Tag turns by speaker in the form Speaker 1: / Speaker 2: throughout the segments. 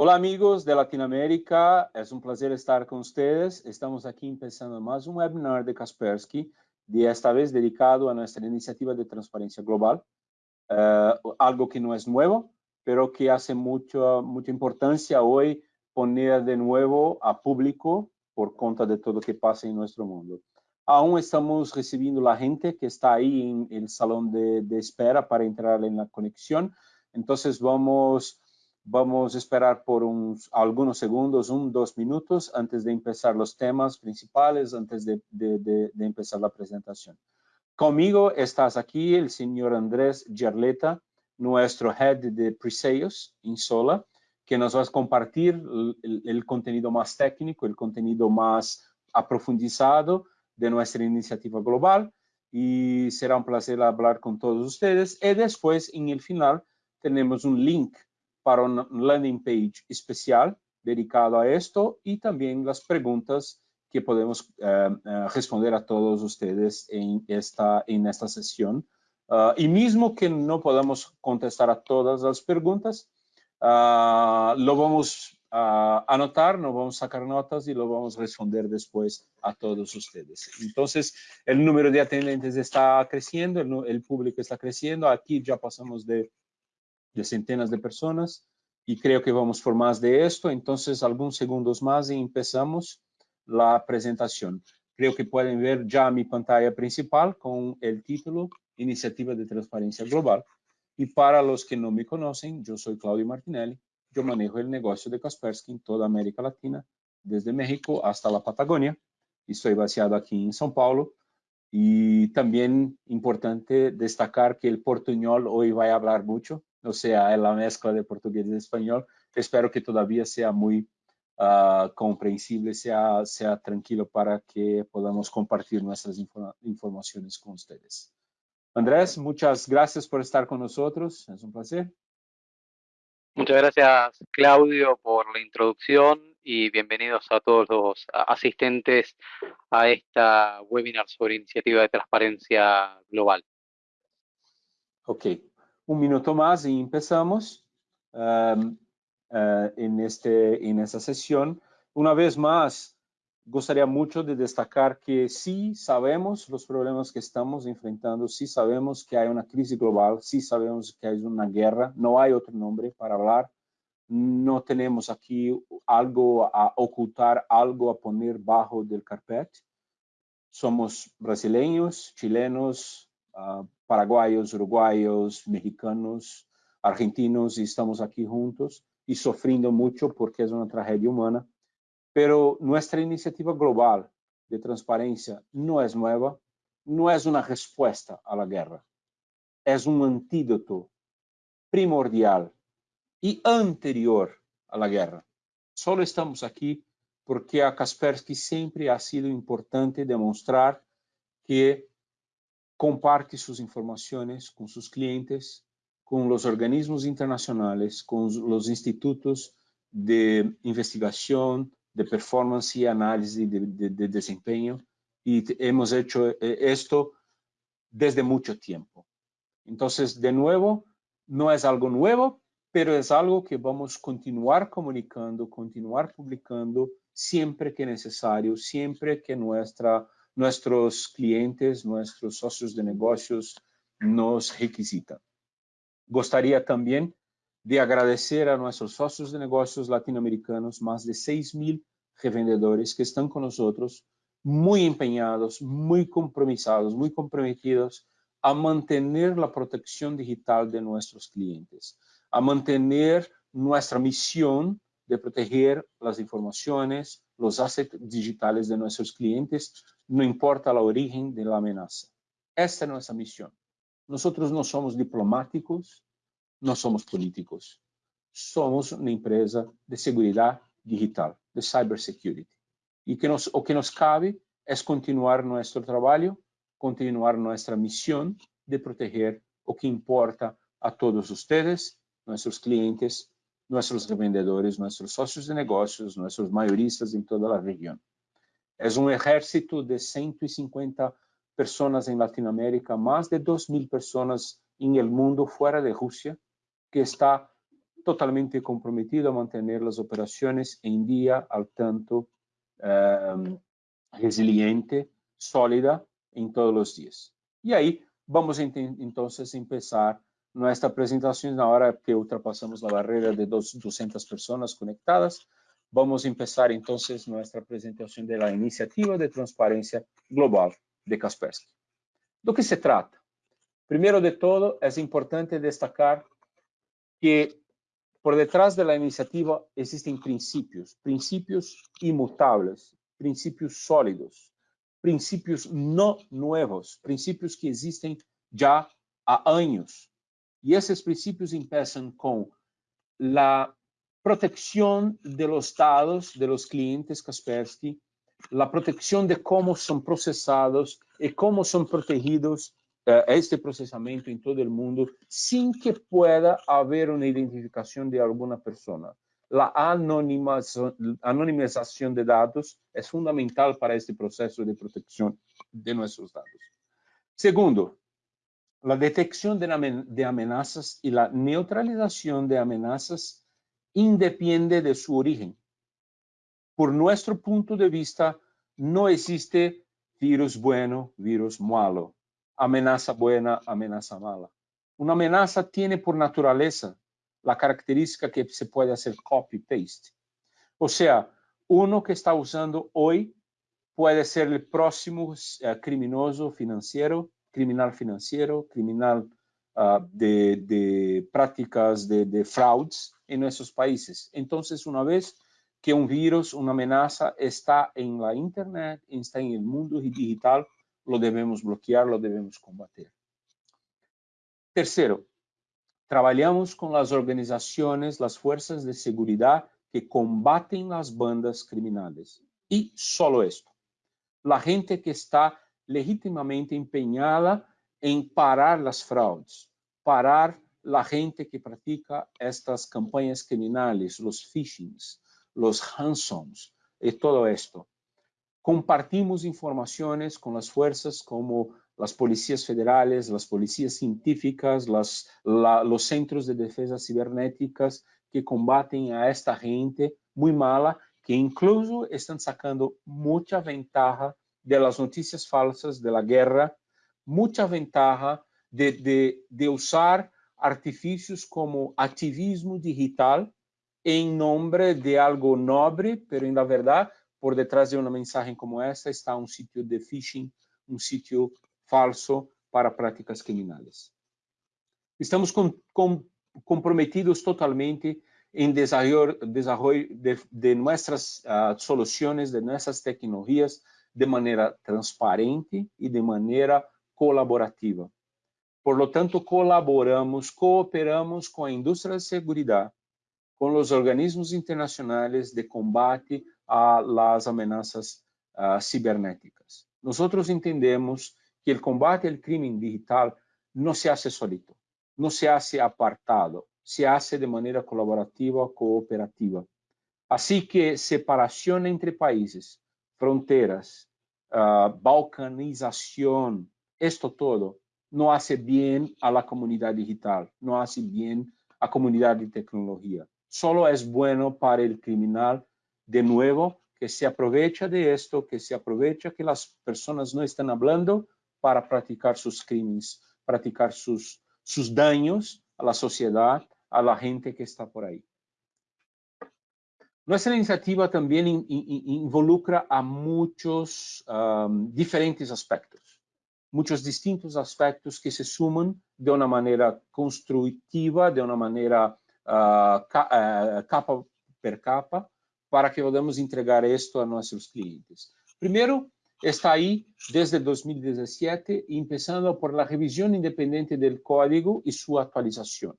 Speaker 1: Hola amigos de Latinoamérica, es un placer estar con ustedes. Estamos aquí empezando más un webinar de Kaspersky, de esta vez dedicado a nuestra iniciativa de transparencia global, uh, algo que no es nuevo, pero que hace mucho, mucha importancia hoy poner de nuevo a público por cuenta de todo lo que pasa en nuestro mundo. Aún estamos recibiendo la gente que está ahí en el salón de, de espera para entrar en la conexión, entonces vamos Vamos a esperar por uns, algunos segundos, un, dos minutos, antes de empezar los temas principales, antes de, de, de, de empezar la presentación. Conmigo estás aquí el señor Andrés Gerleta, nuestro head de pre-sales en Sola, que nos va a compartir el, el, contenido más técnico, el contenido más aprofundizado de nuestra iniciativa global y será un placer hablar con todos ustedes. Y después, en el final, tenemos un link para una landing page especial dedicado a esto y también las preguntas que podemos uh, uh, responder a todos ustedes en esta, en esta sesión. Uh, y mismo que no podamos contestar a todas las preguntas, lo vamos a anotar, nos vamos a sacar notas y lo vamos a responder después a todos ustedes. Entonces, el número de atendentes está creciendo, el, el público está creciendo. Aquí ya pasamos de de centenas de personas y creo que vamos por más de esto. Entonces, algunos segundos más y empezamos la presentación. Creo que pueden ver ya mi pantalla principal con el título Iniciativa de Transparencia Global. Y para los que no me conocen, yo soy Claudio Martinelli. Yo manejo el negocio de Kaspersky en toda América Latina, desde México hasta la Patagonia. Estoy baseado aquí en São Paulo. Y también importante destacar que el portuñol hoy va a hablar mucho o sea, la mezcla de portugués y español. Espero que todavía sea muy uh, comprensible, sea, sea tranquilo para que podamos compartir nuestras inform informaciones con ustedes. Andrés, muchas gracias por estar con nosotros. Es un placer.
Speaker 2: Muchas gracias, Claudio, por la introducción y bienvenidos a todos los asistentes a esta webinar sobre iniciativa de transparencia global.
Speaker 1: Ok, un minuto más y empezamos um, uh, en, este, en esta sesión. Una vez más, gustaría mucho de destacar que sí sabemos los problemas que estamos enfrentando, sí sabemos que hay una crisis global, sí sabemos que hay una guerra, no hay otro nombre para hablar, no tenemos aquí algo a ocultar, algo a poner bajo del carpet. Somos brasileños, chilenos, uh, paraguayos, uruguayos, mexicanos, argentinos y estamos aquí juntos y sufriendo mucho porque es una tragedia humana. Pero nuestra iniciativa global de transparencia no es nueva, no es una respuesta a la guerra, es un antídoto primordial y anterior la guerra. Solo estamos aquí porque a Kaspersky siempre ha sido importante demostrar que comparte sus informaciones con sus clientes, con los organismos internacionales, con los institutos de investigación, de performance y análisis de, de, de desempeño. Y hemos hecho eh, esto desde mucho tiempo. Entonces, de nuevo, no es algo nuevo, pero es algo que vamos a continuar comunicando, continuar publicando siempre que necesario, siempre que nuestra nuestros clientes, nuestros socios de negocios nos requisitan. Gostaria también de agradecer a nuestros socios de negocios latinoamericanos, más de 6 mil revendedores que están con nosotros, muy empeñados, muy compromisados, muy comprometidos a mantener la protección digital de nuestros clientes, a mantener nuestra misión de proteger las informaciones, los assets digitales de nuestros clientes, no importa el origen de la amenaza. Esta es nuestra misión. Nosotros no somos diplomáticos, no somos políticos. Somos una empresa de seguridad digital, de cybersecurity. Y que nos, o que nos cabe es continuar nuestro trabajo, continuar nuestra misión de proteger o que importa a todos ustedes, nuestros clientes, nuestros revendedores, nuestros socios de negocios, nuestros mayoristas en toda la región. Es un ejército de 150 personas en Latinoamérica, más de 2.000 personas en el mundo fuera de Rusia, que está totalmente comprometido a mantener las operaciones en día, al tanto, um, resiliente, sólida en todos los días. Y ahí vamos a entonces empezar nuestra presentación ahora que ultrapasamos la barrera de dos, 200 personas conectadas. Vamos a empezar entonces nuestra presentación de la iniciativa de transparencia global de Kaspersky. ¿De qué se trata? Primero de todo, es importante destacar que por detrás de la iniciativa existen principios, principios inmutables, principios sólidos, principios no nuevos, principios que existen ya há anos. E esses princípios empiezan com a proteção de los dados de los clientes Kaspersky, a proteção de como são processados e como são protegidos uh, este processamento em todo o mundo, sem que pueda haver uma identificação de alguma pessoa. A anonimização de dados é fundamental para este processo de proteção de nossos dados. Segundo, la detección de, amenazas y la neutralización de amenazas independe de su origen. Por nuestro punto de vista, no existe virus bueno, virus malo, amenaza buena, amenaza mala. Una amenaza tiene por naturaleza la característica que se puede hacer copy-paste. O sea, uno que está usando hoy puede ser el próximo eh, criminoso financiero criminal financiero, criminal uh, de, prácticas de, de fraudes en nuestros países. Entonces, una vez que un virus, una amenaza está en la Internet, está en el mundo digital, lo debemos bloquear, lo debemos combater. Tercero, trabajamos con las organizaciones, las fuerzas de seguridad que combaten las bandas criminales. Y solo esto. La gente que está legítimamente empeñada en parar las fraudes, parar la gente que practica estas campañas criminales, los phishings, los ransoms y todo esto. Compartimos informaciones con las fuerzas como las policías federales, las policías científicas, los centros de defensa cibernéticas que combaten a esta gente muy mala, que incluso están sacando mucha ventaja de las noticias falsas, de la guerra, mucha ventaja de, de, de usar artificios como activismo digital en nombre de algo noble, pero en la verdad, por detrás de una mensaje como esta está un sitio de phishing, un sitio falso para prácticas criminales. Estamos con, con, comprometidos totalmente en desarrollo, desarrollo de, de, nuestras uh, soluciones, de nuestras tecnologías, de maneira transparente e de maneira colaborativa. Por lo tanto, colaboramos, cooperamos com a indústria de segurança, com os organismos internacionais de combate a las amenazas uh, cibernéticas. Nós entendemos que o combate ao crime digital não se hace solito, não se hace apartado, se hace de maneira colaborativa, cooperativa. Assim que separação entre países, fronteras, uh, balcanización, esto todo no hace bien a la comunidad digital, no hace bien a comunidad de tecnología. Solo es bueno para el criminal, de nuevo, que se aprovecha de esto, que se aprovecha que las personas no están hablando para practicar sus crímenes, practicar sus, sus daños a la sociedad, a la gente que está por ahí. Nuestra iniciativa también in, in, involucra a muchos diferentes aspectos, muchos distintos aspectos que se suman de una manera constructiva, de una manera uh, ca, uh, capa per capa, para que podamos entregar esto a nuestros clientes. Primero, está ahí desde 2017, empezando por la revisión independiente del código y su actualización.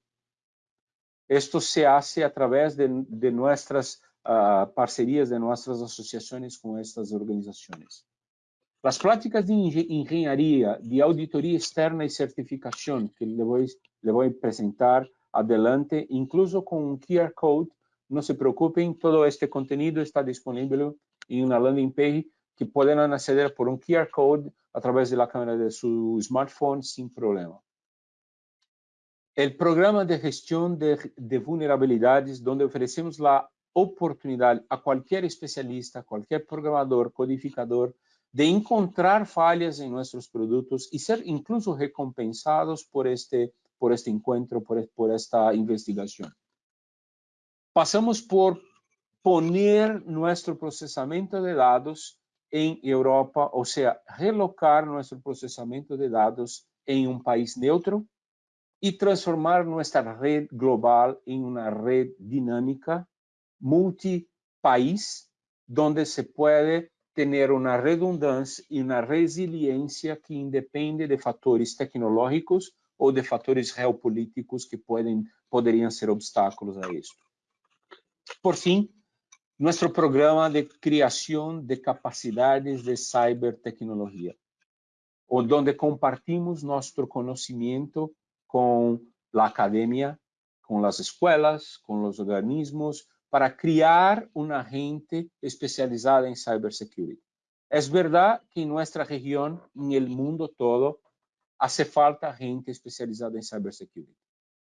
Speaker 1: Esto se hace a través de, de nuestras uh, parcerias de nossas associações com estas organizações. As práticas de engenharia, de auditoria externa e certificação, que le vou, le vou apresentar adelante, incluso com um QR Code, não se preocupem, todo este conteúdo está disponível em uma landing page que podem aceder por um QR Code através da câmera de seu smartphone sem problema. el programa de gestión de, de, vulnerabilidades, donde ofrecemos la oportunidad a cualquier especialista, cualquier programador, codificador, de encontrar fallas en nuestros productos y ser incluso recompensados por este, por este encuentro, por, por esta investigación. Pasamos por poner nuestro procesamiento de datos en Europa, o sea, relocar nuestro procesamiento de datos en un país neutro y transformar nuestra red global en una red dinámica multipaís, donde se puede tener una redundancia y una resiliencia que independe de factores tecnológicos o de factores geopolíticos que pueden, podrían ser obstáculos a esto. Por fin, nuestro programa de creación de capacidades de cibertecnología, o donde compartimos nuestro conocimiento con la academia, con las escuelas, con los organismos, para criar una gente especializada en cybersecurity. Es verdad que en nuestra región, en el mundo todo, hace falta gente especializada en cybersecurity.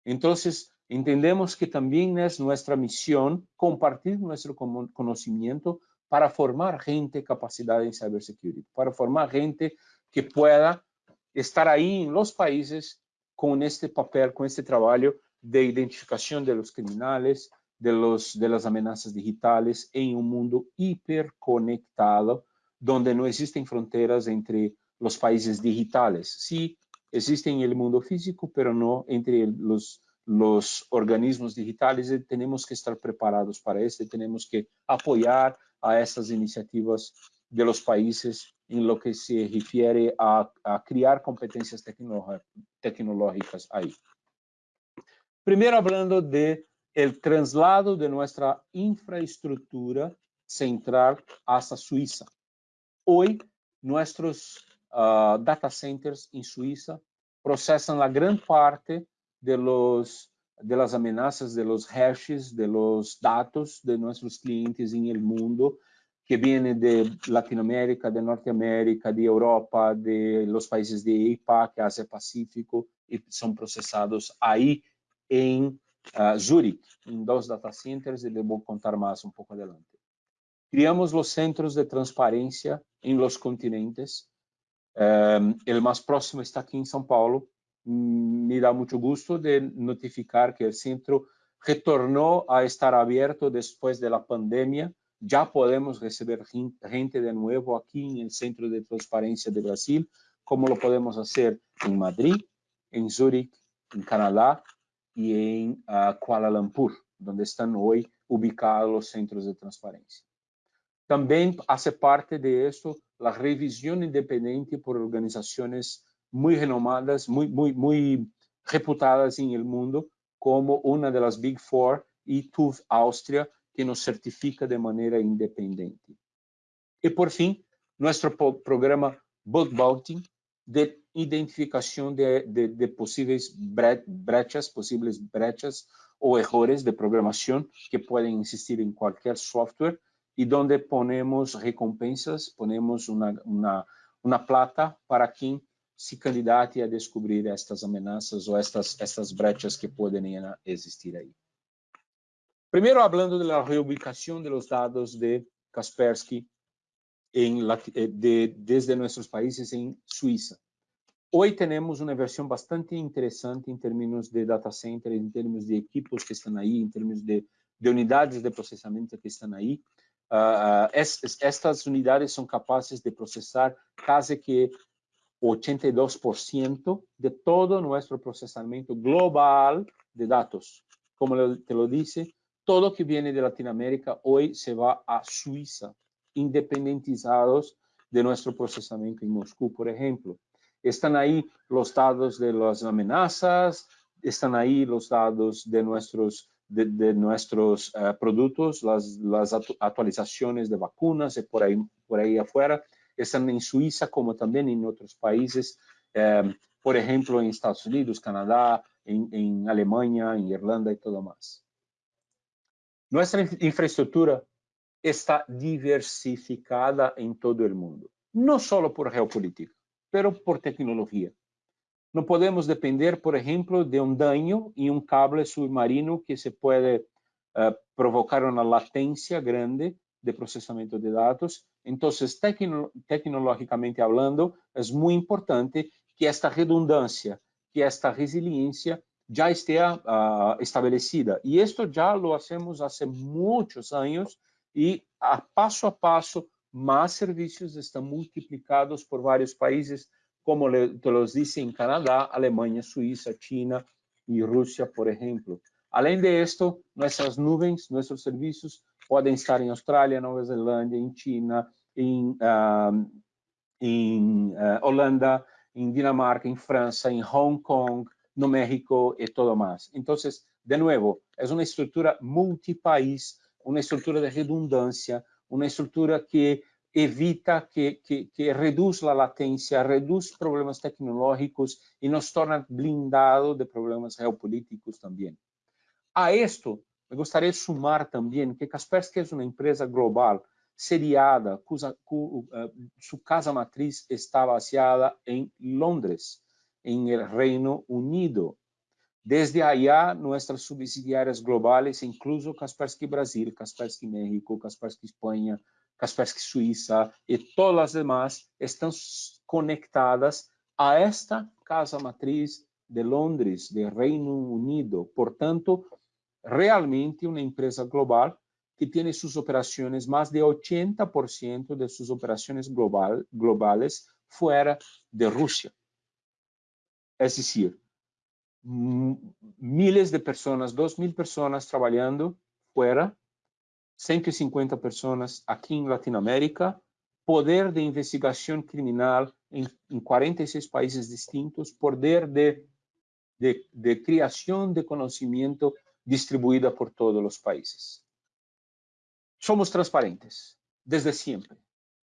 Speaker 1: Entonces, entendemos que también es nuestra misión compartir nuestro conocimiento para formar gente capacitada en cybersecurity, para formar gente que pueda estar ahí en los países con este papel, con este trabajo de identificación de los criminales, de, las amenazas digitales en un mundo hiperconectado, donde no existen fronteras entre los países digitales. Sí, existen en el mundo físico, pero no entre los, los organismos digitales tenemos que estar preparados para esto, tenemos que apoyar a estas iniciativas de los países en lo que se refiere a, a crear competencias tecnológicas ahí. Primero hablando de el traslado de nuestra infraestructura central hasta Suiza. Hoy, nuestros uh, data centers en Suiza procesan la gran parte de, las amenazas, de los hashes, de los datos de nuestros clientes en el mundo, que vienen de Latinoamérica, de Norteamérica, de Europa, de los países de APAC, Asia Pacífico, y son procesados ahí en uh, Zurich, em dois data centers, e eu vou contar mais um pouco adelante. Criamos os centros de transparência em los continentes. Um, o mais próximo está aqui em São Paulo. Me dá muito gosto de notificar que o centro retornou a estar aberto depois da pandemia. Já podemos receber gente de novo aqui no Centro de Transparência de Brasil, como lo podemos fazer em Madrid, em Zurich, em Canadá y en uh, Kuala Lumpur, donde están hoy ubicados los centros de transparencia. También hace parte de esto la revisión independiente por organizaciones muy renomadas, muy reputadas en el mundo, como una de las Big Four y TÜV Austria, que nos certifica de manera independiente. Y por fin, nuestro programa Bug Bounty, de identificación de, de, de posibles bre brechas, posibles brechas o errores de programación que pueden existir en cualquier software y donde ponemos recompensas, ponemos una, una, una plata para quien se candidate a descobrir estas amenazas o estas, estas brechas que pueden existir ahí. Primero hablando de la reubicación de Kaspersky eh, de, desde nuestros países en Suiza. Hoy tenemos una versión bastante interesante en términos de data center, en términos de equipos que están ahí, en términos de, de unidades de procesamiento que están ahí. Uh, es, estas unidades son capaces de procesar casi que 82% de todo nuestro procesamiento global de datos. Como te lo dice, todo que viene de Latinoamérica hoy se va a Suiza, independizados de nuestro procesamiento en Moscú, por ejemplo. Están ahí los datos de las amenazas, están ahí los datos de nuestros, de, nuestros uh, productos, las, actualizaciones de vacunas y por ahí, por ahí afuera. Están en Suiza como también en otros países, um, por ejemplo, en Estados Unidos, Canadá, en, en Alemania, en Irlanda y todo más. Nuestra infraestructura está diversificada en todo el mundo, no solo por geopolítica, pero por tecnología. No podemos depender, por ejemplo, de un daño en un cable submarino que se puede uh, provocar una latencia grande de procesamiento de datos. Entonces, tecno tecnológicamente hablando, es muy importante que esta redundancia, que esta resiliencia ya esté uh, establecida. Y esto ya lo hacemos hace muchos años y a paso a paso más servicios están multiplicados por varios países, como te los dice en Canadá, Alemania, Suiza, China y Rusia, por ejemplo. Além de esto, nuestras nubes, nuestros servicios pueden estar en Australia, Nueva Zelanda, en China, en, um, en uh, Holanda, en Dinamarca, en Francia, en Hong Kong, no México y todo más. Entonces, de nuevo, es una estructura multipaís, una estructura de redundancia, una estructura que evita, que, que, que reduce la latencia, reduce problemas tecnológicos y nos torna blindado de problemas geopolíticos también. A esto, me gustaría sumar también que Kaspersky es una empresa global, seriada, cuya, cu, uh, su casa matriz está baseada en Londres, en el Reino Unido. Desde allá, nuestras subsidiarias globales, incluso Kaspersky Brasil, Kaspersky México, Kaspersky España, Kaspersky Suiza y todas las demás, están conectadas a esta casa matriz de Londres, de Reino Unido. Por tanto, realmente una empresa global que tiene sus operaciones, más de 80% de sus operaciones global, globales fuera de Rusia. Es decir, miles de personas, dos mil personas trabajando fuera, 150 personas aquí en Latinoamérica, poder de investigación criminal en, en 46 países distintos, poder de, de, de creación de conocimiento distribuida por todos los países. Somos transparentes desde siempre.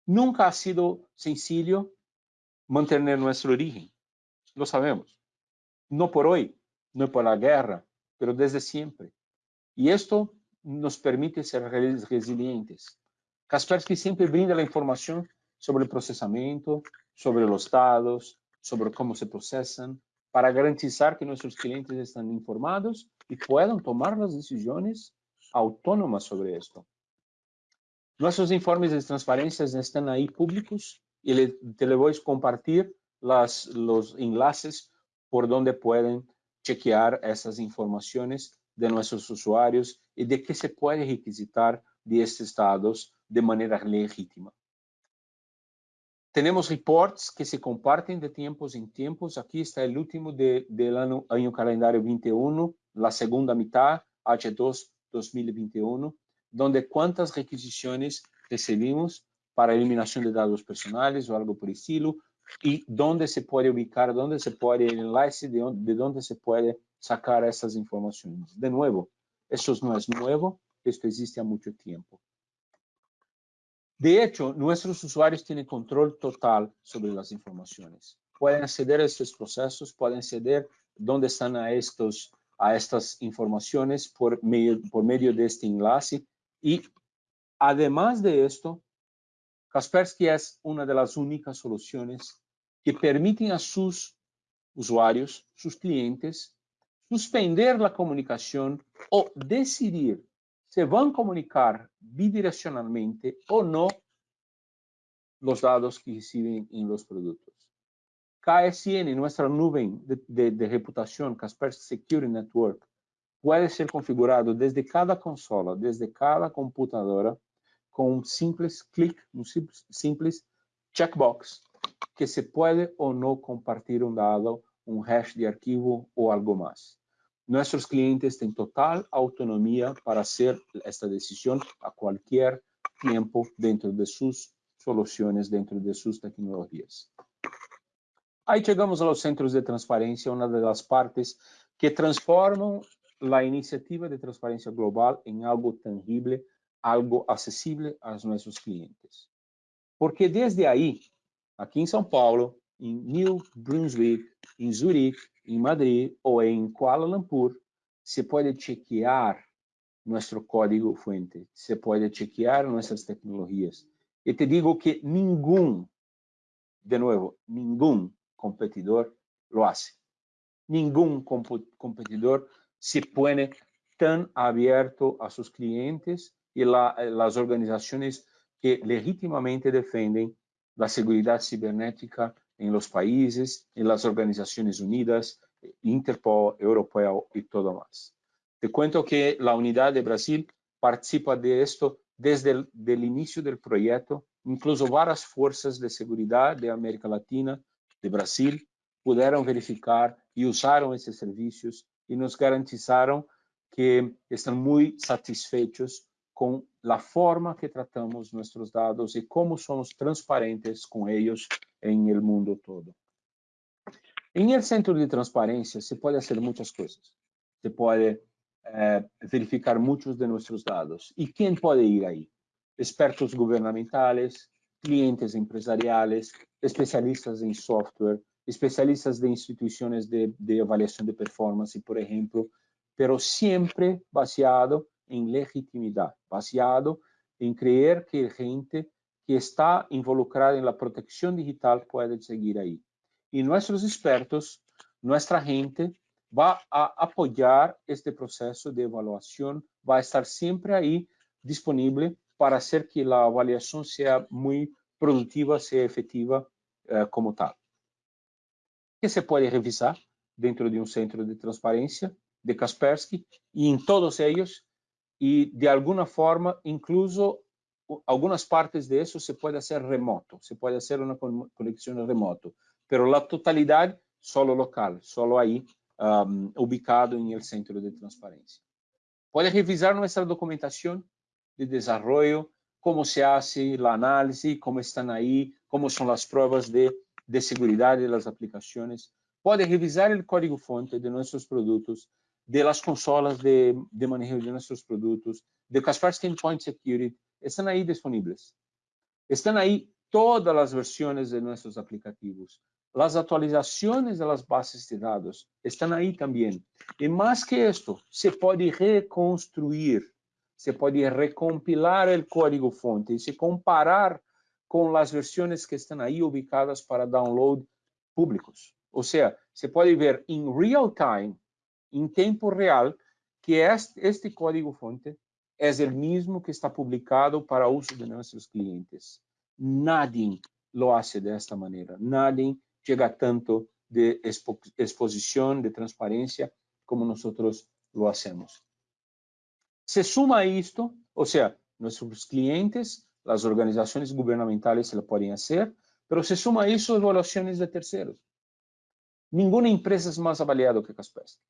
Speaker 1: Nunca ha sido sencillo mantener nuestro origen, lo sabemos no por hoy, no por la guerra, pero desde siempre. Y esto nos permite ser resilientes. Kaspersky siempre brinda la información sobre el procesamiento, sobre los datos, sobre cómo se procesan, para garantizar que nuestros clientes están informados y puedan tomar las decisiones autónomas sobre esto. Nuestros informes de transparencia están ahí públicos y te le voy a compartir los enlaces por donde pueden chequear esas informaciones de nuestros usuarios y de qué se puede requisitar de estos datos de manera legítima. Tenemos reports que se comparten de tiempos en tiempos. Aquí está el último de, del año, año calendario 21, la segunda mitad, H2 2021, donde cuántas requisiciones recibimos para eliminación de datos personales o algo por estilo, y dónde se puede ubicar, dónde se puede el enlace, de, de dónde se puede sacar esas informaciones. De nuevo, eso no es nuevo, esto existe a mucho tiempo. De hecho, nuestros usuarios tienen control total sobre las informaciones. Pueden acceder a estos procesos, pueden acceder dónde están a, estos, a estas informaciones por medio, por medio de este enlace. Y además de esto, Kaspersky es una de las únicas soluciones que permiten a sus usuarios, sus clientes, suspender la comunicación o decidir si van a comunicar bidireccionalmente o no los datos que reciben en los productos. KSN, nuestra nube de, de, de reputación, Kaspersky Security Network, puede ser configurado desde cada consola, desde cada computadora, com um simples clique, um simples, simples checkbox, que se pode ou não compartilhar um dado, um hash de arquivo ou algo mais. Nossos clientes têm total autonomia para fazer esta decisão a qualquer tempo dentro de suas soluções, dentro de suas tecnologias. Aí chegamos aos centros de transparência, uma das partes que transformam a iniciativa de transparência global em algo tangível algo acessível a nossos clientes. Porque desde aí, aqui em São Paulo, em New Brunswick, em Zurique, em Madrid ou em Kuala Lumpur, se pode chequear nosso código fuente, se pode chequear nossas tecnologias. E te digo que nenhum, de novo, nenhum competidor lo hace. Ningún competidor se pone tan abierto a sus clientes y las organizaciones que legítimamente defienden la seguridad cibernética en los países, en las Organizaciones Unidas, Interpol, Europeo y todo más. Te cuento que la Unidad de Brasil participa de esto desde el inicio del proyecto. Incluso varias fuerzas de seguridad de América Latina, de Brasil, pudieron verificar y usaron esos servicios y nos garantizaron que están muy satisfechos con la forma que tratamos nuestros datos y cómo somos transparentes con ellos en el mundo todo. En el centro de transparencia se puede hacer muchas cosas. Se puede eh, verificar muchos de nuestros datos. ¿Y quién puede ir ahí? Expertos gubernamentales, clientes empresariales, especialistas en software, especialistas de instituciones de, de evaluación de performance, por ejemplo, pero siempre baseado en legitimidad, baseado en creer que gente que está involucrada en la protección digital puede seguir ahí. Y nuestros expertos, nuestra gente, va a apoyar este proceso de evaluación, va a estar siempre ahí disponible para hacer que la evaluación sea muy productiva, sea efectiva eh, como tal. ¿Qué se puede revisar dentro de un centro de transparencia de Kaspersky? Y en todos ellos, y de alguna forma, incluso algunas partes de eso se puede hacer remoto, se puede hacer una conexión remoto, pero la totalidad solo local, solo ahí, um, ubicado en el centro de transparencia. Puede revisar nuestra documentación de desarrollo, cómo se hace la análisis, cómo están ahí, cómo son las pruebas de, de seguridad de las aplicaciones. Puede revisar el código fuente de nuestros productos, de las consolas de, de manejo de nuestros productos, de Kaspersky Endpoint Security, están ahí disponibles. Están ahí todas las versiones de nuestros aplicativos. Las actualizaciones de las bases de datos están ahí también. Y más que esto, se puede reconstruir, se puede recompilar el código fuente y se comparar con las versiones que están ahí ubicadas para download públicos. O sea, se puede ver en real time, en tiempo real, que este, este código fuente es el mismo que está publicado para uso de nuestros clientes. Nadie lo hace de esta manera. Nadie llega tanto de expo exposición, de transparencia, como nosotros lo hacemos. Se suma a esto, o sea, nuestros clientes, las organizaciones gubernamentales se lo pueden hacer, pero se suma a eso evaluaciones de terceros. Ninguna empresa es más avaliada que Kaspersky.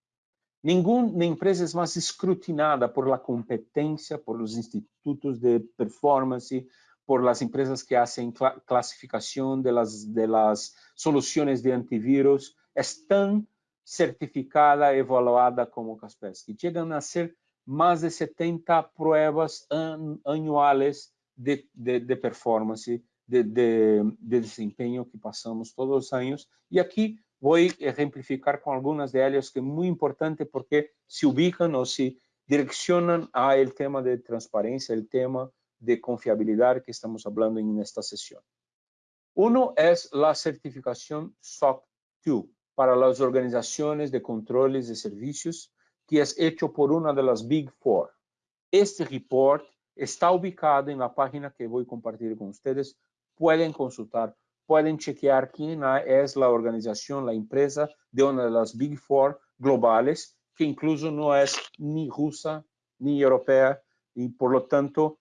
Speaker 1: Ninguna empresa es más escrutinada por la competencia, por los institutos de performance, por las empresas que hacen clasificación de las, de las soluciones de antivirus, es tan certificada, evaluada como Kaspersky. Llegan a ser más de 70 pruebas anuales de, de, de performance, de, de, desempeño que pasamos todos los años. Y aquí voy a ejemplificar con algunas de ellas que es muy importante porque se ubican o se direccionan a el tema de transparencia, el tema de confiabilidad que estamos hablando en esta sesión. Uno es la certificación SOC 2 para las organizaciones de controles de servicios, que es hecho por una de las Big Four. Este report está ubicado en la página que voy a compartir con ustedes. Pueden consultar, pueden chequear quién es la organización, la empresa de una de las Big Four globales, que incluso no es ni rusa ni europea, y por lo tanto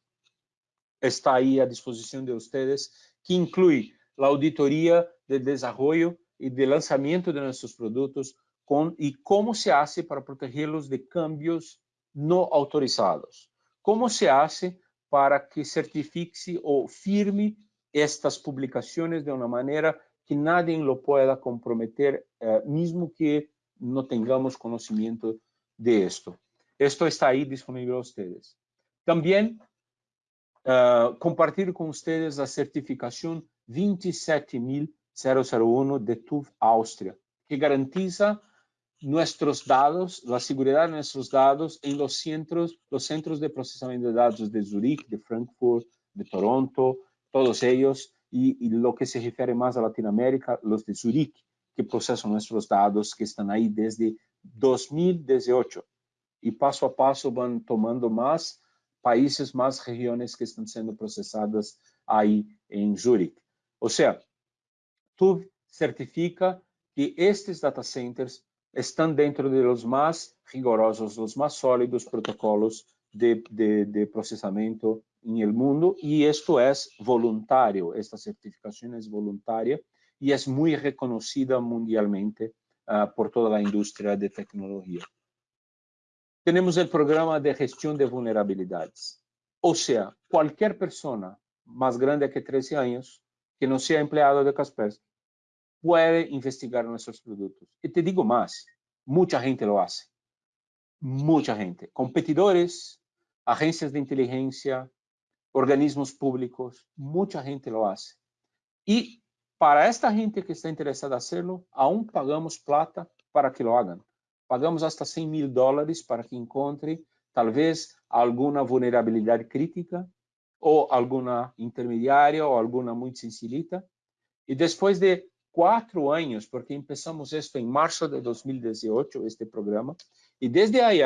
Speaker 1: está ahí a disposición de ustedes, que incluye la auditoría de desarrollo y de lanzamiento de nuestros productos con, y cómo se hace para protegerlos de cambios no autorizados. Cómo se hace para que certifique o firme estas publicaciones de una manera que nadie lo pueda comprometer, eh, mismo que no tengamos conocimiento de esto. Esto está ahí disponible a ustedes. También uh, compartir con ustedes la certificación 27001 de TÜV Austria, que garantiza nuestros datos, la seguridad de nuestros datos en los centros, los centros de procesamiento de datos de Zurich, de Frankfurt, de Toronto, todos ellos, y, y, lo que se refiere más a Latinoamérica, los de Zurich, que procesan nuestros datos que están ahí desde 2018 y paso a paso van tomando más países, más regiones que están siendo procesadas ahí en Zurich. O sea, tú certifica que estos data centers están dentro de los más rigurosos, los más sólidos protocolos de, de, de procesamiento en el mundo y esto es voluntario, esta certificación es voluntaria y es muy reconocida mundialmente uh, por toda la industria de tecnología. Tenemos el programa de gestión de vulnerabilidades. O sea, cualquier persona más grande que 13 años que no sea empleado de Kaspersky puede investigar nuestros productos. Y te digo más, mucha gente lo hace. Mucha gente. Competidores, agencias de inteligencia, organismos públicos, mucha gente lo hace. Y para esta gente que está interesada en hacerlo, aún pagamos plata para que lo hagan. Pagamos hasta 100 mil dólares para que encontre tal vez alguna vulnerabilidad crítica o alguna intermediária ou alguma muito sencillita. E depois de quatro anos, porque começamos isto em março de 2018, este programa, e desde aí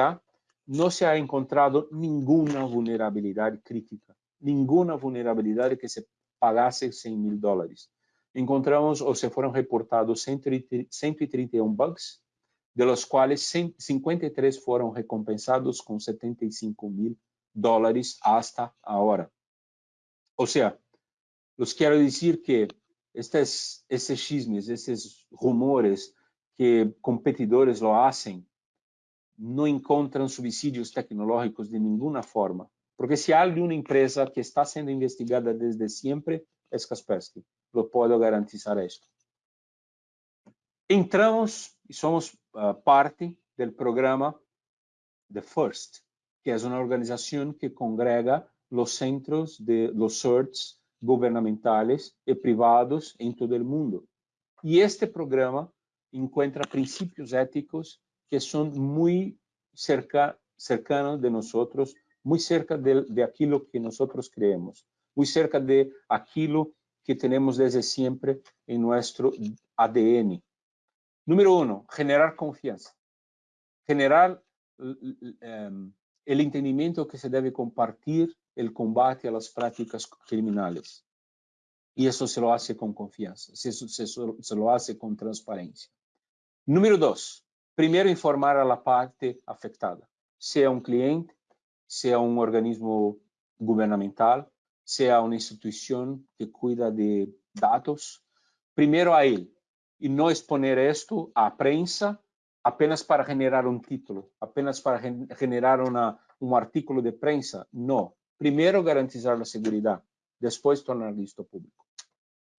Speaker 1: não se ha encontrado nenhuma vulnerabilidade crítica, nenhuma vulnerabilidade que se pagasse 100 mil dólares. Encontramos ou se foram reportados 131 bugs, de los quais 53 foram recompensados com 75 mil dólares hasta agora. O sea, los quiero decir que estos, estos chismes, estos rumores que competidores lo hacen, no encontran subsídios tecnológicos de ninguna forma. Porque si hay una empresa que está siendo investigada desde siempre, es Kaspersky. Lo puedo garantizar esto. Entramos y somos uh, parte del programa The First, que es una organización que congrega los centros de los CERTs gubernamentales y privados en todo el mundo. Y este programa encuentra principios éticos que son muy cerca, cercanos de nosotros, muy cerca de, de aquello que nosotros creemos, muy cerca de aquello que tenemos desde siempre en nuestro ADN. Número uno, generar confianza. Generar um, el entendimiento que se debe compartir el combate a las prácticas criminales. Y eso se lo hace con confianza, se, se, se lo hace con transparencia. Número dos, primero informar a la parte afectada, sea un cliente, sea un organismo gubernamental, sea una institución que cuida de datos, primero a él, y no exponer esto a prensa apenas para generar un título, apenas para gen generar una, un artículo de prensa, no, Primero, garantizar la seguridad, después tornar listo público.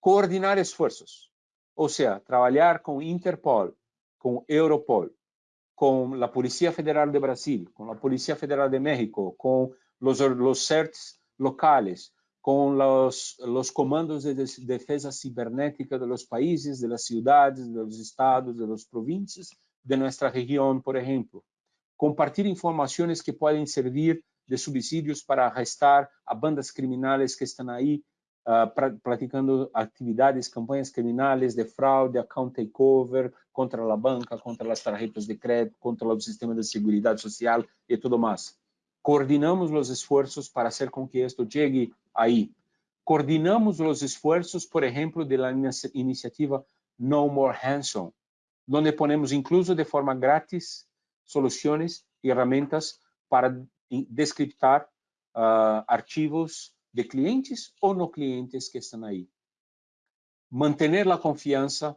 Speaker 1: Coordinar esfuerzos, o sea, trabajar con Interpol, con Europol, con la Policía Federal de Brasil, con la Policía Federal de México, con los, los CERTs locales, con los, los comandos de defensa cibernética de los países, de las ciudades, de los estados, de las provincias, de nuestra región, por ejemplo. Compartir informaciones que pueden servir de subsídios para arrestar a bandas criminales que uh, pra, praticando atividades, campanhas criminais de fraude, account takeover, contra a banca, contra as tarjetas de crédito, contra o sistema de segurança social e tudo mais. Coordinamos os esforços para fazer com que isto chegue aí. Coordinamos os esforços, por exemplo, da iniciativa No More Hanson, onde ponemos incluso de forma grátis soluções e ferramentas para descriptar uh, archivos de clientes ou no clientes que estão aí. Manter a confiança,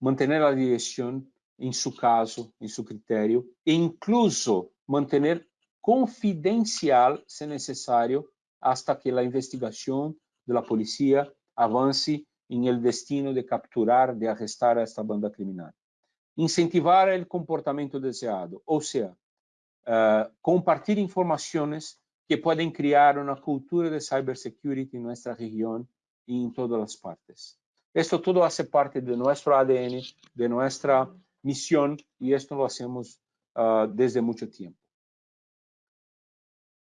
Speaker 1: manter a direção em seu caso, em seu critério, e incluso manter confidencial, se necessário, hasta que a investigação da polícia avance em el destino de capturar, de arrestar esta banda criminal. Incentivar o comportamento desejado, ou seja, uh, compartir informações que podem criar uma cultura de cybersecurity em nossa região e em todas as partes. Esto todo hace parte de nuestro ADN, de nuestra misión, y esto lo hacemos uh, desde mucho tiempo.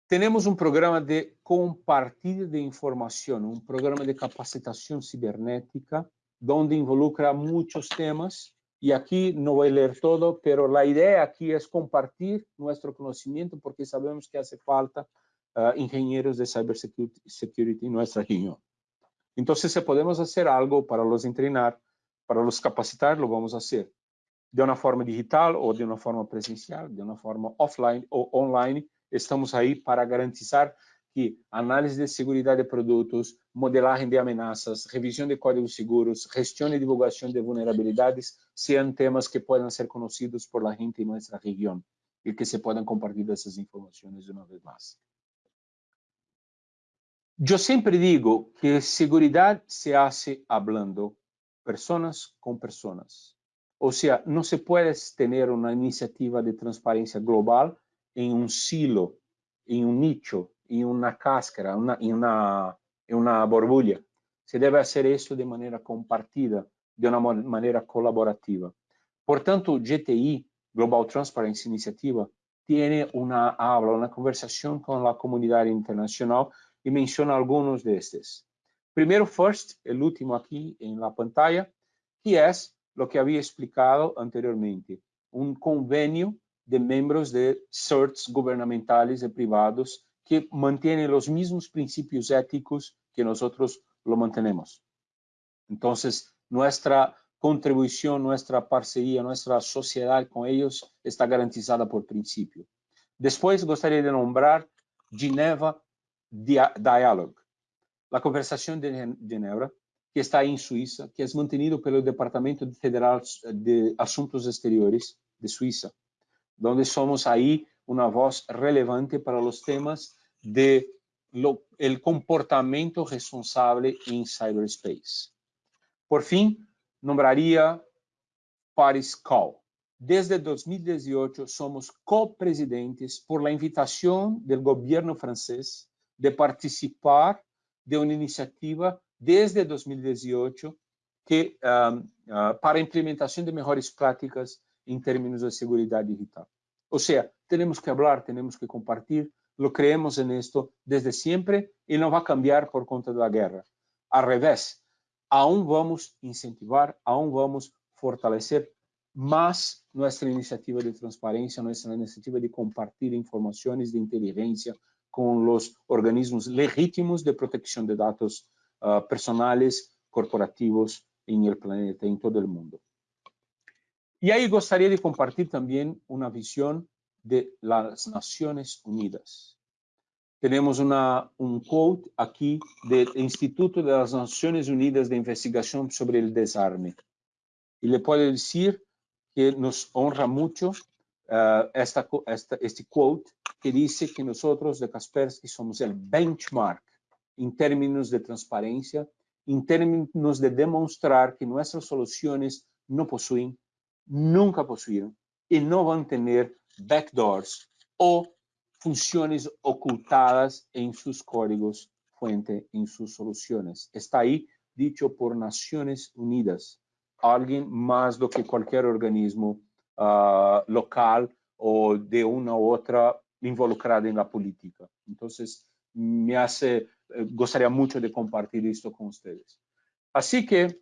Speaker 1: Tenemos un programa de compartir de información, un programa de capacitación cibernética, donde involucra muchos temas y aquí no voy a leer todo, pero la idea aquí es compartir nuestro conocimiento porque sabemos que hace falta uh, ingenieros de cybersecurity en nuestra región. Entonces, si podemos hacer algo para los entrenar, para los capacitar, lo vamos a de una forma digital o de una forma presencial, de una forma offline o online. Estamos ahí para garantizar que análise de segurança de produtos, modelagem de ameaças, revisão de códigos seguros, gestão e divulgação de vulnerabilidades sejam temas que possam ser conhecidos por la gente em nossa região e que se possam compartilhar essas informações de uma vez mais. Eu sempre digo que segurança se hace hablando pessoas com pessoas. Ou seja, não se pode ter uma iniciativa de transparência global em um silo, em um nicho, em uma cáscara, una, em uma, em uma borbulha. Se deve fazer isso de maneira compartida, de uma maneira colaborativa. Portanto, GTI, Global Transparency Initiative, tem uma aula, uma conversação com a comunidade internacional e menciona alguns destes. Primeiro, first, o último aqui em la pantalla, que é o que havia explicado anteriormente, um convênio de membros de CERTs gubernamentales e privados que mantiene los mismos principios éticos que nosotros lo mantenemos. Entonces, nuestra contribución, nuestra parcería, nuestra sociedad con ellos está garantizada por principio. Después, gustaría de nombrar Geneva Dialogue, la conversación de Ginebra, que está en Suiza, que es mantenido por el Departamento Federal de Asuntos Exteriores de Suiza, donde somos ahí una voz relevante para los temas de lo, el comportamiento responsable en cyberspace. Por fin, nombraría Paris Call. Desde 2018 somos copresidentes por la invitación del gobierno francés de participar de una iniciativa desde 2018 que, um, uh, para implementación de mejores prácticas en términos de seguridad digital. O sea, tenemos que hablar, tenemos que compartir, lo creemos en esto desde siempre y no va a cambiar por conta de la guerra. Al revés, aún vamos a incentivar, aún vamos a fortalecer más nuestra iniciativa de transparencia, nuestra iniciativa de compartir informaciones de inteligencia con los organismos legítimos de protección de datos uh, personales, corporativos en el planeta, en todo el mundo. Y ahí gustaría de compartir también una visión de las Naciones Unidas. Tenemos una, un quote aquí del Instituto de las Naciones Unidas de Investigación sobre el Desarme. Y le puedo decir que nos honra mucho uh, esta, esta, este quote que dice que nosotros de Kaspersky somos el benchmark en términos de transparencia, en términos de demostrar que nuestras soluciones no poseen nunca posuíram e não vão ter backdoors ou funções ocultadas em seus códigos fuente, em suas soluções. Está aí dicho por Nações Unidas, alguém mais do que qualquer organismo uh, local ou de uma ou outra involucrada na política. Então, me hace, eh, gostaria muito de compartilhar isto com vocês. Assim que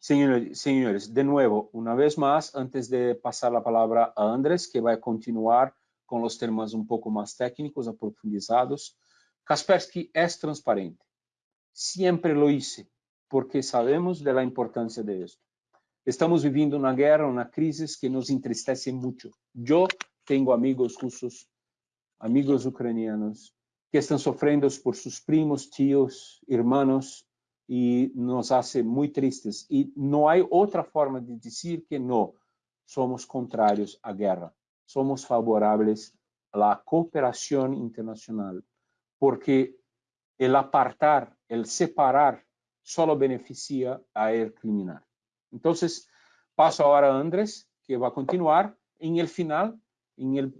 Speaker 1: Señores, de nuevo, una vez más, antes de pasar la palabra a Andrés, que va a continuar con los temas un poco más técnicos, aprofundizados, Kaspersky es transparente. Siempre lo hice, porque sabemos de la importancia de esto. Estamos viviendo una guerra, una crisis que nos entristece mucho. Yo tengo amigos rusos, amigos ucranianos, que están sufriendo por sus primos, tíos, hermanos, y nos hace muy tristes. Y no hay otra forma de decir que no somos contrarios a guerra. Somos favorables a la cooperación internacional, porque el apartar, el separar, solo beneficia a el criminal. Entonces, paso ahora a Andrés, que va a continuar. En el final, en el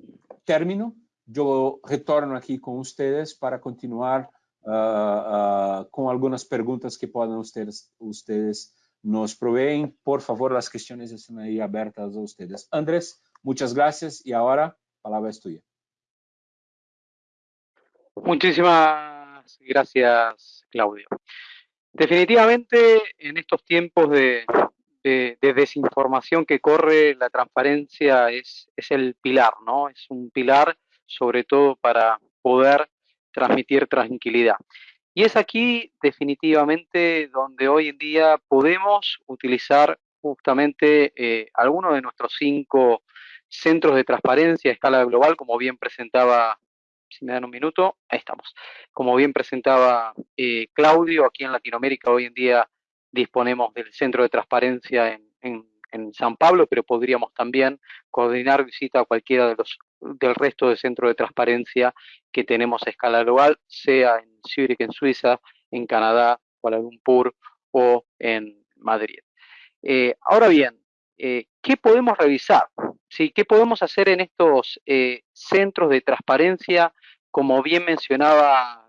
Speaker 1: término, yo retorno aquí con ustedes para continuar uh, uh, com algumas perguntas que podem ustedes, nos proveen. Por favor, as questões estão aí abertas a ustedes. Andrés, muchas gracias y ahora palabra es tuya.
Speaker 2: Muchísimas gracias, Claudio. Definitivamente en estos tiempos de, desinformación que corre, la transparencia es, es el pilar, ¿no? Es un pilar sobre todo para poder transmitir tranquilidad. Y es aquí definitivamente donde hoy en día podemos utilizar justamente eh, algunos de nuestros cinco centros de transparencia a escala global, como bien presentaba, si me dan un minuto, ahí estamos, como bien presentaba eh, Claudio, aquí en Latinoamérica hoy en día disponemos del centro de transparencia en, San Pablo, pero podríamos también coordinar visita a cualquiera de los del resto de centros de transparencia que tenemos a escala global, sea en Zurich, en Suiza, en Canadá, Kuala o en Madrid. Eh, ahora bien, eh, ¿qué podemos revisar? ¿Sí? ¿Qué podemos hacer en estos eh, centros de transparencia, como bien mencionaba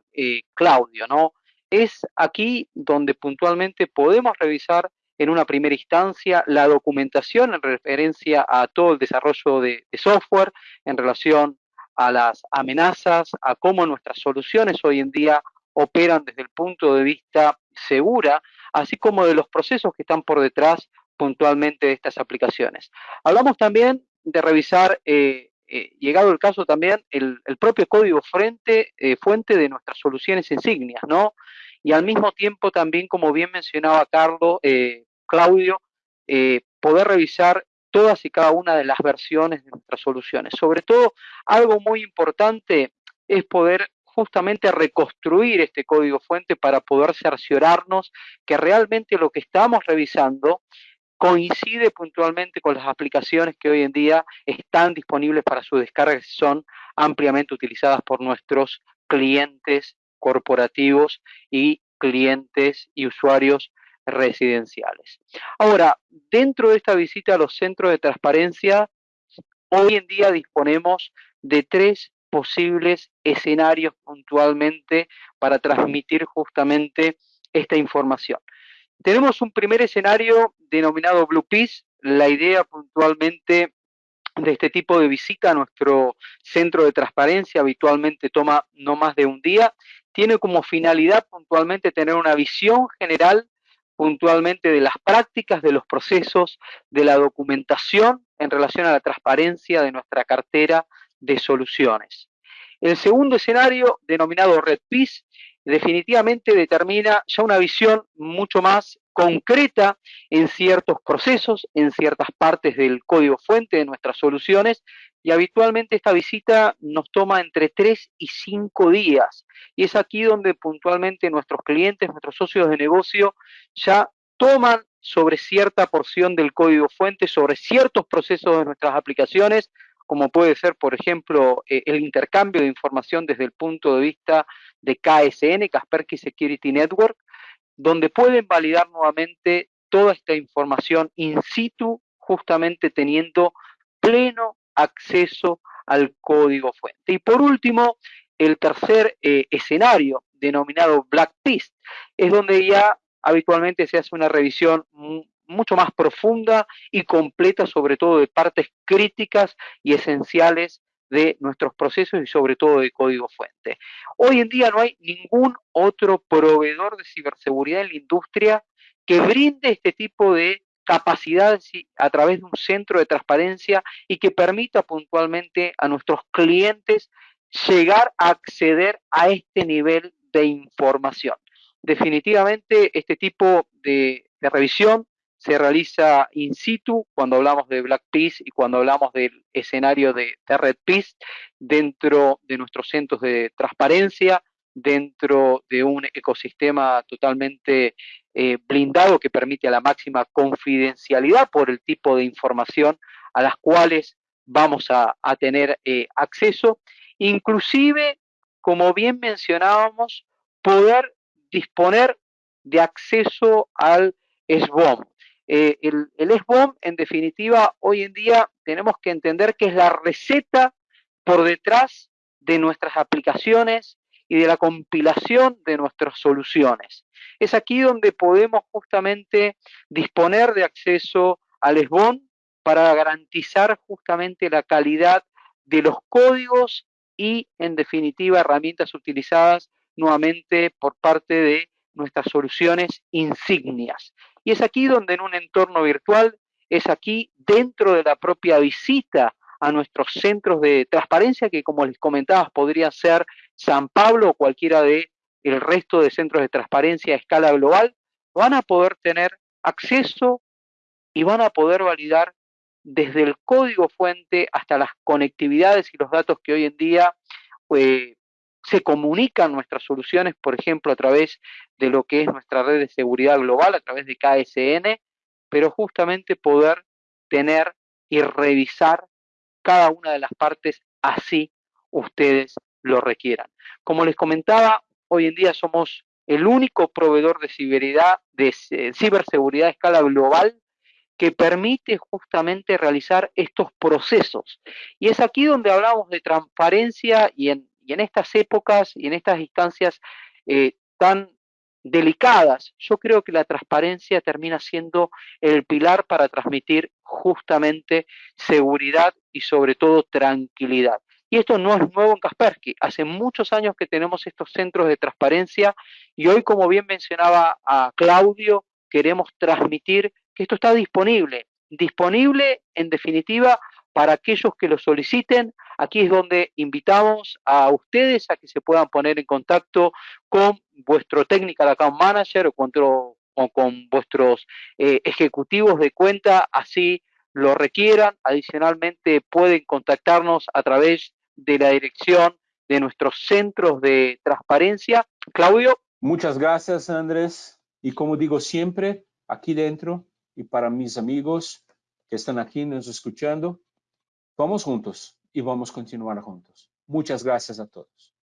Speaker 2: Claudio? ¿no? Es aquí donde puntualmente podemos revisar en una primera instancia la documentación en referencia a todo el desarrollo de, software en relación a las amenazas, a cómo nuestras soluciones hoy en día operan desde el punto de vista segura, así como de los procesos que están por detrás puntualmente de estas aplicaciones. Hablamos también de revisar, eh, eh, llegado el caso también, el, propio código fuente, eh, fuente de nuestras soluciones insignias, ¿no? Y al mismo tiempo también, como bien mencionaba Carlos, Claudio, eh, poder revisar todas y cada una de las versiones de nuestras soluciones. Sobre todo, algo muy importante es poder justamente reconstruir este código fuente para poder cerciorarnos que realmente lo que estamos revisando coincide puntualmente con las aplicaciones que hoy en día están disponibles para su descarga y son ampliamente utilizadas por nuestros clientes corporativos y clientes y usuarios residenciales. Ahora, dentro de esta visita a los centros de transparencia, hoy en día disponemos de tres posibles escenarios puntualmente para transmitir justamente esta información. Tenemos un primer escenario denominado Blue Peace. La idea puntualmente de este tipo de visita a nuestro centro de transparencia habitualmente toma no más de un día. Tiene como finalidad puntualmente tener una visión general puntualmente de las prácticas, de los procesos, de la documentación en relación a la transparencia de nuestra cartera de soluciones. El segundo escenario, denominado Red Peace, definitivamente determina ya una visión mucho más concreta en ciertos procesos, en ciertas partes del código fuente de nuestras soluciones y habitualmente esta visita nos toma entre tres y cinco días. Y es aquí donde puntualmente nuestros clientes, nuestros socios de negocio ya toman sobre cierta porción del código fuente, sobre ciertos procesos de nuestras aplicaciones, como puede ser, por ejemplo, eh, el intercambio de información desde el punto de vista de KSN, Kaspersky Security Network, donde pueden validar nuevamente toda esta información in situ, justamente teniendo pleno acceso al código fuente. Y por último, el tercer eh, escenario, denominado Black Peace, es donde ya habitualmente se hace una revisión mucho más profunda y completa, sobre todo de partes críticas y esenciales de nuestros procesos y sobre todo de código fuente. Hoy en día no hay ningún otro proveedor de ciberseguridad en la industria que brinde este tipo de capacidades a través de un centro de transparencia y que permita puntualmente a nuestros clientes llegar a acceder a este nivel de información. Definitivamente este tipo de, de revisión se realiza in situ cuando hablamos de Black Peace y cuando hablamos del escenario de, Red Peace dentro de nuestros centros de transparencia, dentro de un ecosistema totalmente eh, blindado que permite a la máxima confidencialidad por el tipo de información a las cuales vamos a, tener eh, acceso, inclusive, como bien mencionábamos, poder disponer de acceso al SBOM, eh, el, el en definitiva, hoy en día tenemos que entender que es la receta por detrás de nuestras aplicaciones y de la compilación de nuestras soluciones. Es aquí donde podemos justamente disponer de acceso al SBOM para garantizar justamente la calidad de los códigos y, en definitiva, herramientas utilizadas nuevamente por parte de nuestras soluciones insignias. Y es aquí donde en un entorno virtual, es aquí dentro de la propia visita a nuestros centros de transparencia, que como les comentaba, podrían ser San Pablo o cualquiera de el resto de centros de transparencia a escala global, van a poder tener acceso y van a poder validar desde el código fuente hasta las conectividades y los datos que hoy en día eh, se comunican nuestras soluciones, por ejemplo, a través de lo que es nuestra red de seguridad global, a través de KSN, pero justamente poder tener y revisar cada una de las partes así ustedes lo requieran. Como les comentaba, hoy en día somos el único proveedor de, ciberseguridad a escala global que permite justamente realizar estos procesos. Y es aquí donde hablamos de transparencia y en, estas épocas y en estas instancias eh, tan delicadas, yo creo que la transparencia termina siendo el pilar para transmitir justamente seguridad y sobre todo tranquilidad. Y esto no es nuevo en Kaspersky. Hace muchos años que tenemos estos centros de transparencia y hoy, como bien mencionaba a Claudio, queremos transmitir que esto está disponible. Disponible, en definitiva, para aquellos que lo soliciten. Aquí es donde invitamos a ustedes a que se puedan poner en contacto con vuestro Technical Account Manager o con, vuestros eh, ejecutivos de cuenta, así lo requieran. Adicionalmente, pueden contactarnos a través de la dirección de nuestros centros de transparencia. Claudio.
Speaker 1: Muchas gracias, Andrés. Y como digo siempre, aquí dentro y para mis amigos que están aquí nos escuchando, vamos juntos y vamos a continuar juntos. Muchas gracias a todos.